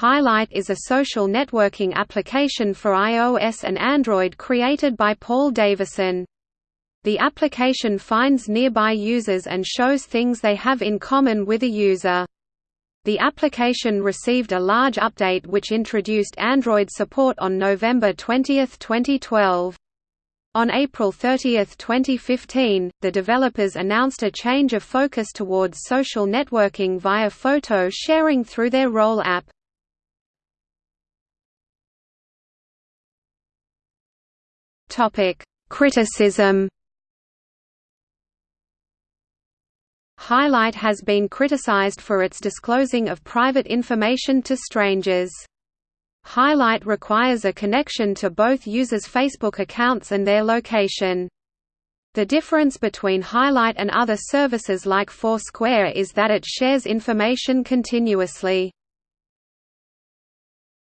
Highlight is a social networking application for iOS and Android created by Paul Davison. The application finds nearby users and shows things they have in common with a user. The application received a large update which introduced Android support on November 20, 2012. On April 30, 2015, the developers announced a change of focus towards social networking via photo sharing through their Roll app. Criticism Highlight has been criticized for its disclosing of private information to strangers. Highlight requires a connection to both users' Facebook accounts and their location. The difference between Highlight and other services like Foursquare is that it shares information continuously.